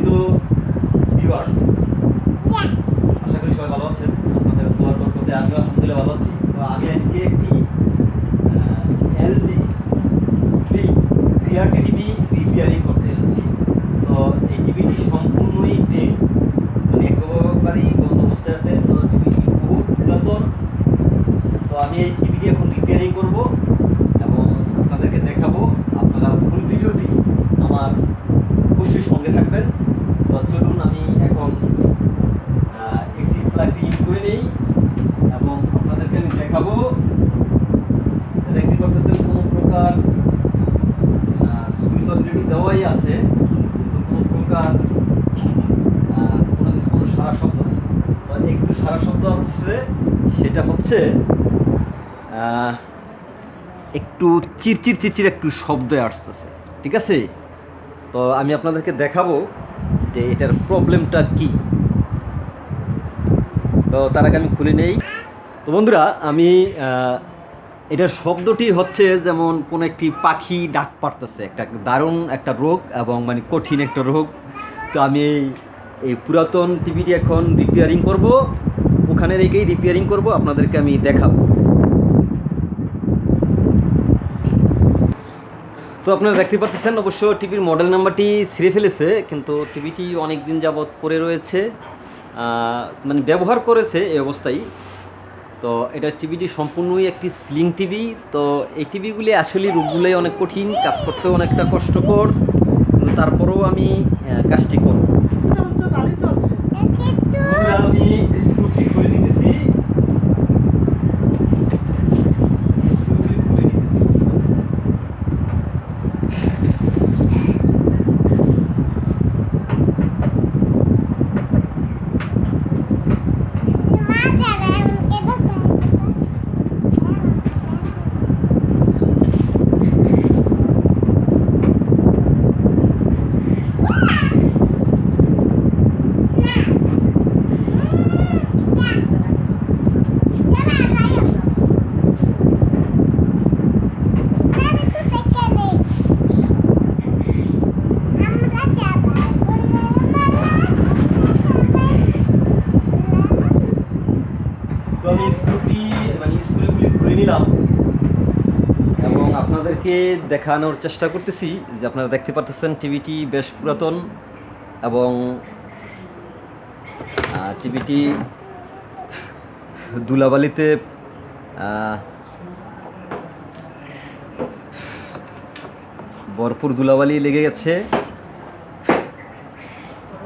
সম্মানিত ভিউয়ার্স আশা করি সবাই ভালো আছেন। আপনাদের দোয়ার বরকতে আমিও আলহামদুলিল্লাহ ভালো আছি তো আমি আজকে একটি LG slim CRT TV repairing করতে এসেছি তো এই টিভিটি সম্পূর্ণই ডেড মানে একেবারেই বন্ধ অবস্থায় আছে তো টিভিটি বহুত পুরাতন তো আমি এই টিভিটি এখন রিপেয়ারিং করব এবং আপনাদেরকে দেখাবো আপনারা ফুল ভিডিওটি আমার অবশ্যই সঙ্গে থাকবেন তো চলুন আমি এখন এসি প্লাগটি ইন করে নেই এবং আপনাদেরকে আমি দেখাবো দেখতে পাচ্ছেন কোনো প্রকার সুইচ অলরেডি দেওয়াই আছে কিন্তু কোনো প্রকার আহ, কোনো কিছু কোনো সারা শব্দ নেই তো একটু সারা শব্দ আছে সেটা হচ্ছে একটু চিরচির চিরচির একটু শব্দ আসতেছে, ঠিক আছে? তো আমি আপনাদেরকে দেখাবো যে এটার প্রবলেমটা কি। তো তার আগে আমি খুলে নেই। তো বন্ধুরা, আমি এটার শব্দটি হচ্ছে যেমন কোনো একটি পাখি ডাক পারতেছে একটা দারুণ একটা রোগ এবং মানে কঠিন একটা রোগ। তো আমি এই পুরাতন টিভিটি এখন রিপেয়ারিং করব। ওখানে রেখেই রিপেয়ারিং করব, আপনাদেরকে আমি দেখাবো। তো আপনারা দেখতে পাচ্ছেন, অবশ্য টিভির মডেল নাম্বারটি ছিঁড়ে ফেলেছে, কিন্তু টিভিটি অনেক দিন যাবৎ পড়ে রয়েছে মানে ব্যবহার করেছে এই অবস্থায়। তো এটা টিভিটি সম্পূর্ণই একটি স্লিং টিভি, তো এই টিভিগুলি আসলে রূপগুলোই অনেক কঠিন, কাজ করতেও অনেকটা কষ্টকর তারপরেও আমি কাজটি করব। पूरा अपनी स्कूटी खोली আপনাদেরকে দেখানোর চেষ্টা করতেছি যে আপনারা দেখতে পাচ্ছেন টিভিটি বেশ পুরাতন এবং টিভিটি দুলাবালিতে ভরপুর দুলাবালি লেগে গেছে।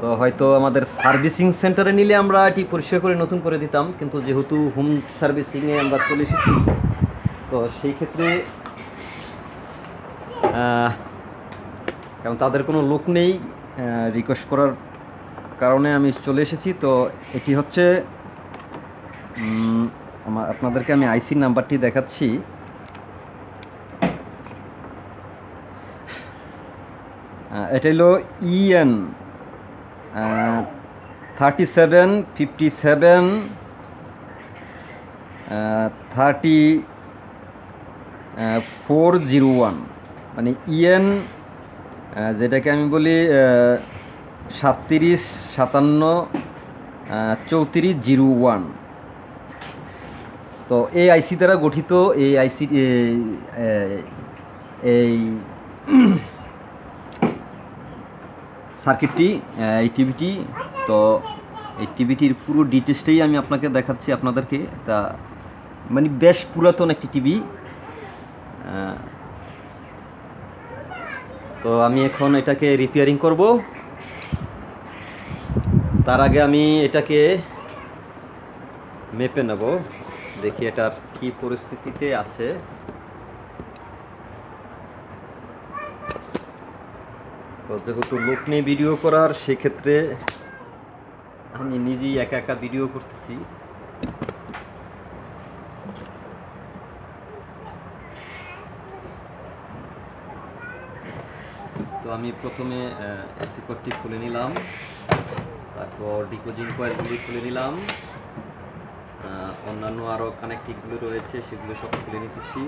তো হয়তো আমাদের সার্ভিসিং সেন্টারে নিলে আমরা এটি পরিষ্কার করে নতুন করে দিতাম, কিন্তু যেহেতু হোম সার্ভিসিংয়ে আমরা চলে এসেছি, তো সেই ক্ষেত্রে কারণ তাদের কোনো লোক নেই রিকোয়েস্ট করার কারণে আমি চলে এসেছি। তো এটি হচ্ছে আমার আপনাদেরকে আমি আইসি নাম্বারটি দেখাচ্ছি। এটা হলো EN thirty seven fifty seven thirty four zero one মানে ইএন যেটাকে আমি বলি সাতত্রিশ, সাতান্ন চৌত্রিশ, জিরো ওয়ান। তো এই আইসি দ্বারা গঠিত এই আইসি এই সার্কিটটি এই টিভিটি, তো এই টিভিটির পুরো ডিটেলসটাই আমি আপনাকে দেখাচ্ছি আপনাদেরকে। তা মানে বেশ পুরাতন একটি টিভি। তো আমি এখন এটাকে রিপেয়ারিং করব। তার আগে আমি এটাকে মেপে নেব। দেখি এটার কি পরিস্থিতিতে আছে। তো যেহেতু লোক নেই ভিডিও করার, সেক্ষেত্রে আমি নিজেই একা একা ভিডিও করতেছি। তো আমি প্রথমে এসি কোডটি খুলে নিলাম। তারপর ডিকোজিং কয়েলগুলি খুলে নিলাম। অন্যান্য আরও কানেক্টিভগুলো রয়েছে, সেগুলো সব খুলে নিতেছি।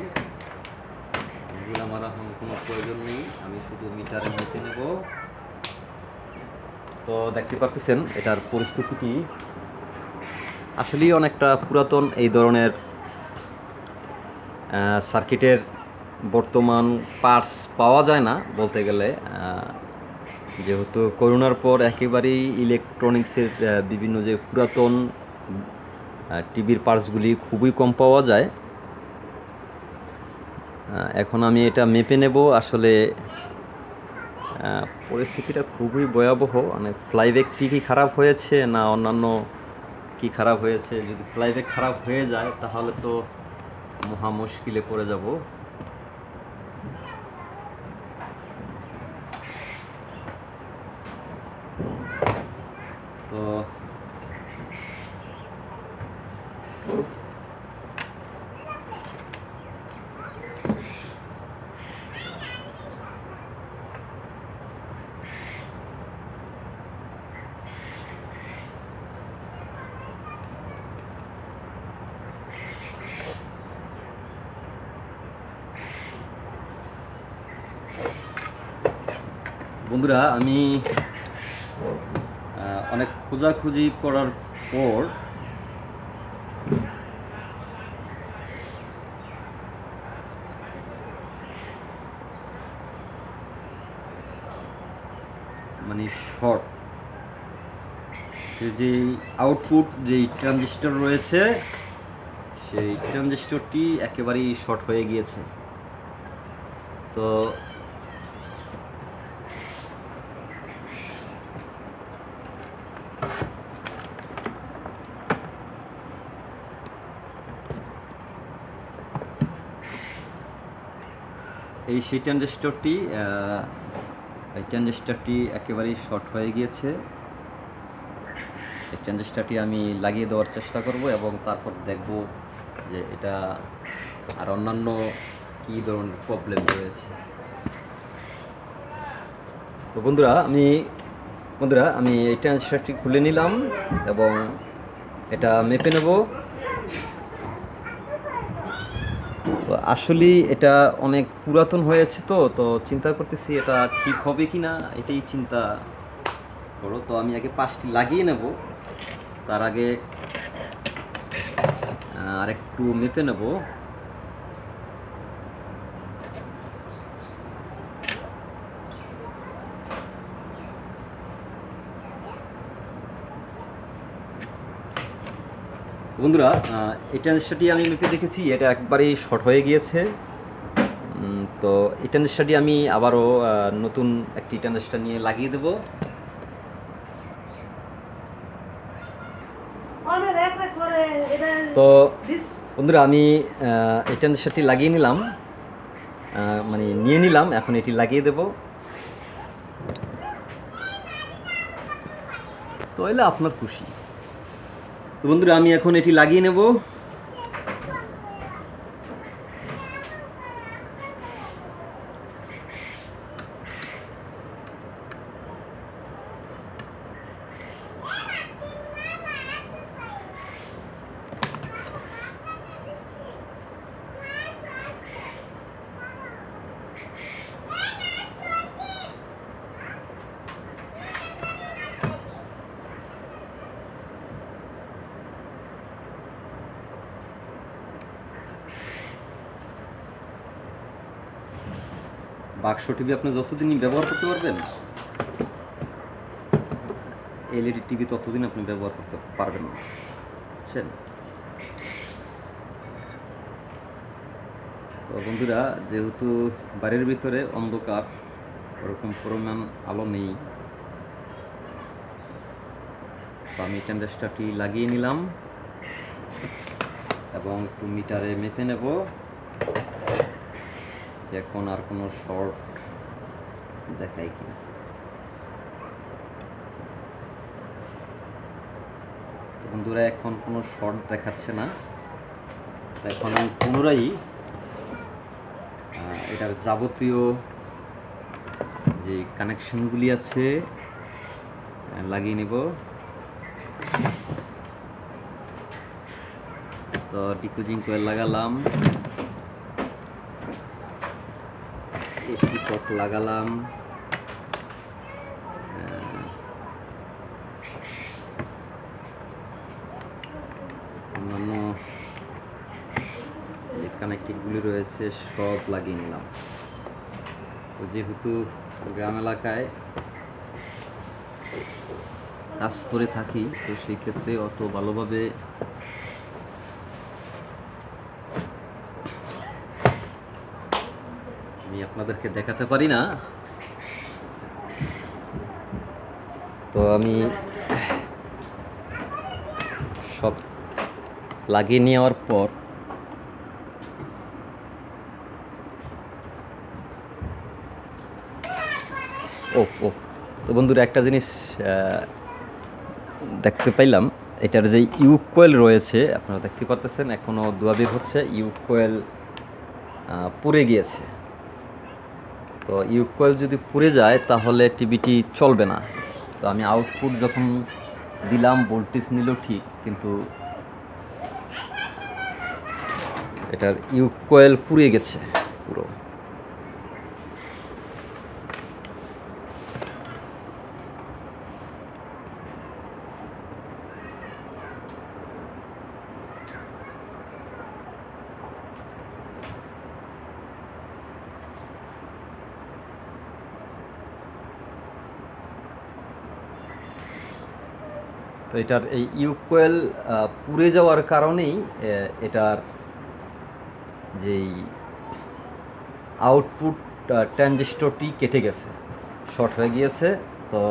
এগুলো আমার এখন কোনো প্রয়োজন নেই, আমি শুধু মিটারে মেপে নেব। তো দেখতে পারতেছেন, এটার পরিস্থিতিটি আসলেই অনেকটা পুরাতন এই ধরনের সার্কিটের বর্তমান পার্টস পাওয়া যায় না বলতে গেলে যেহেতু করোনার পর একেবারেই ইলেকট্রনিক্সের বিভিন্ন যে পুরাতন টিভির পার্টসগুলি খুবই কম পাওয়া যায়। এখন আমি এটা মেপে নেব। আসলে পরিস্থিতিটা খুবই ভয়াবহ। মানে ফ্লাইব্যাগটি কি খারাপ হয়েছে না অন্যান্য কি খারাপ হয়েছে? যদি ফ্লাইব্যাগ খারাপ হয়ে যায়, তাহলে তো মহা মুশকিলে পড়ে যাব তো বন্ধুরা আমি অনেক খোঁজাখুঁজি করার পর মানে শর্ট। যে আউটপুট যেই ট্রানজিস্টর রয়েছে, সেই ট্রানজিস্টরটি একেবারেই শর্ট হয়ে গিয়েছে। তো এই সেই ট্রানজিস্টরটি এই ট্রানজিস্টরটি একেবারেই শর্ট হয়ে গিয়েছে। এই ট্রানজিস্টরটি আমি লাগিয়ে দেওয়ার চেষ্টা করব এবং তারপর দেখব যে এটা আর অন্যান্য কী ধরনের প্রবলেম রয়েছে। তো বন্ধুরা, আমি বন্ধুরা, আমি এই ট্রানজিস্টরটি খুলে নিলাম এবং এটা মেপে নেব। তো আসলেই এটা অনেক পুরাতন হয়েছে তো তো চিন্তা করতেছি এটা ঠিক হবে কি না এটাই চিন্তা করো। তো আমি আগে পাঁচটি লাগিয়ে নেব। তার আগে আর একটু মেপে নেব। বন্ধুরা এই আমি মেপে দেখেছি এটা একবারেই শর্ট হয়ে গিয়েছে। তো ট্রানজিস্টারটি আমি আবারও নতুন একটি ট্রানজিস্টার নিয়ে লাগিয়ে দেব। তো বন্ধুরা আমি এই লাগিয়ে নিলাম। মানে নিয়ে নিলাম এখন এটি লাগিয়ে দেব। তো এলে আপনার খুশি। তো বন্ধুরা আমি এখন এটি লাগিয়ে নেব। বাক্স টিভি আপনি যতদিনই ব্যবহার করতে পারবেন এলইডি টিভি ততদিন আপনি ব্যবহার করতে পারবেন না। বুঝছেন? তো বন্ধুরা, যেহেতু বাড়ির ভিতরে অন্ধকার, ওরকম পরিমাণ আলো নেই, তো আমি ট্যান্ডেস্টারটি লাগিয়ে নিলাম এবং একটু মিটারে মেপে নেব। এখন আর কোনো শর্ট দেখায় কিনা। তো বন্ধুরা, এখন কোনো শর্ট দেখাচ্ছে না। এখন আমি পুনরায় এটার যাবতীয় যে কানেকশনগুলি আছে লাগিয়ে নিব। তো ডিকুজিং কোয়েল লাগালাম। এসি টপ লাগালাম। অন্যান্য যে রয়েছে, সব লাগিয়ে নিলাম। তো যেহেতু গ্রাম এলাকায় কাজ করে থাকি, তো সেই ক্ষেত্রে অত ভালোভাবে আমি আপনাদেরকে দেখাতে পারি না। তো আমি সব লাগিয়ে নেওয়ার পর ও ও, তো বন্ধুরা একটা জিনিস দেখতে পাইলাম, এটার যে ইউক কোয়েল রয়েছে, আপনারা দেখতে পাচ্ছেন এখনও দুয়াবির হচ্ছে ইউক কোয়েল পুড়ে গিয়েছে। তো ইউক কয়েল যদি পুড়ে যায়, তাহলে টিভিটি চলবে না। তো আমি আউটপুট যখন দিলাম ভোল্টেজ নিল ঠিক, কিন্তু এটার ইউক কয়েল পুড়ে গেছে পুরো। এটার এই ইউকোয়েল পুড়ে যাওয়ার কারণেই এটার যেই আউটপুট ট্রানজিস্টরটি কেটে গেছে। শর্ট হয়ে গিয়েছে, তো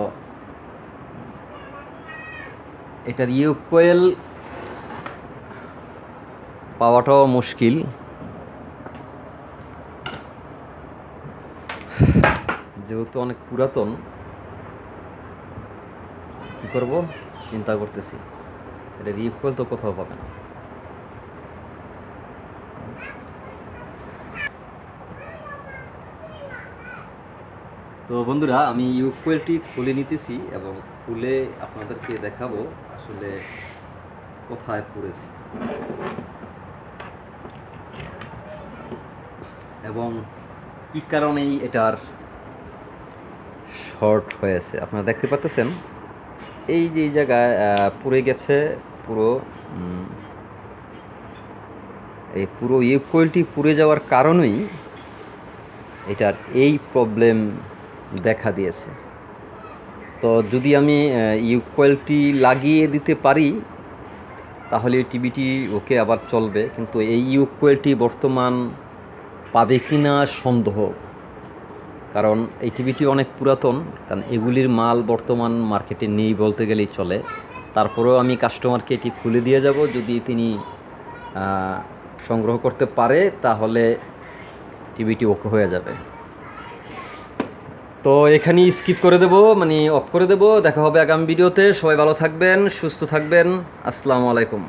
এটার ইউকোয়েল পাওয়াটাও মুশকিল। যেহেতু অনেক পুরাতন, কি করব? চিন্তা করতেছি। এটা রিকোয়েল তো কোথাও পাবে না। তো বন্ধুরা, আমি ইউকুয়েলটি খুলে নিতেছি এবং খুলে আপনাদেরকে দেখাবো আসলে কোথায় পড়েছে। এবং কি কারণেই এটার শর্ট হয়েছে। আপনারা দেখতে পাচ্ছেন এই যে জায়গায় পুড়ে গেছে, পুরো এই পুরো ইউকোয়েলটি পুড়ে যাওয়ার কারণেই এটার এই প্রবলেম দেখা দিয়েছে। তো যদি আমি ইউকোয়েলটি লাগিয়ে দিতে পারি, তাহলে টিভিটি ওকে আবার চলবে, কিন্তু এই ইউকোয়েলটি বর্তমান পাবে কি না সন্দেহ। কারণ এই টিভিটি অনেক পুরাতন, কারণ এগুলির মাল বর্তমান মার্কেটে নেই বলতে গেলেই চলে। তারপরেও আমি কাস্টমারকে এটি খুলে দিয়ে যাব। যদি তিনি সংগ্রহ করতে পারে, তাহলে টিভিটি ওকে হয়ে যাবে। তো এখানেই স্কিপ করে দেব মানে অফ করে দেব। দেখা হবে আগামী ভিডিওতে। সবাই ভালো থাকবেন, সুস্থ থাকবেন। আসসালামু আলাইকুম।